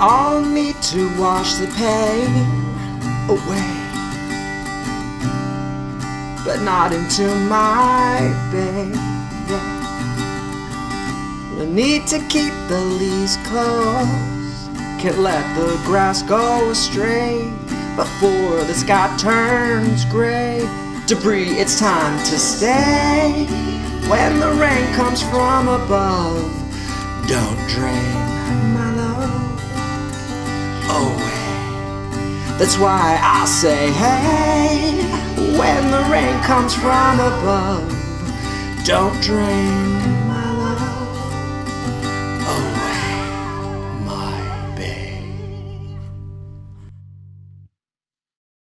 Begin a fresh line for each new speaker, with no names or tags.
on need to wash the pain away, but not into my baby. The need to keep the leaves close, can't let the grass go astray before the sky turns gray. Debris, it's time to stay. When the rain comes from above, don't drain my love That's why I say, hey, when the rain comes from above, don't drain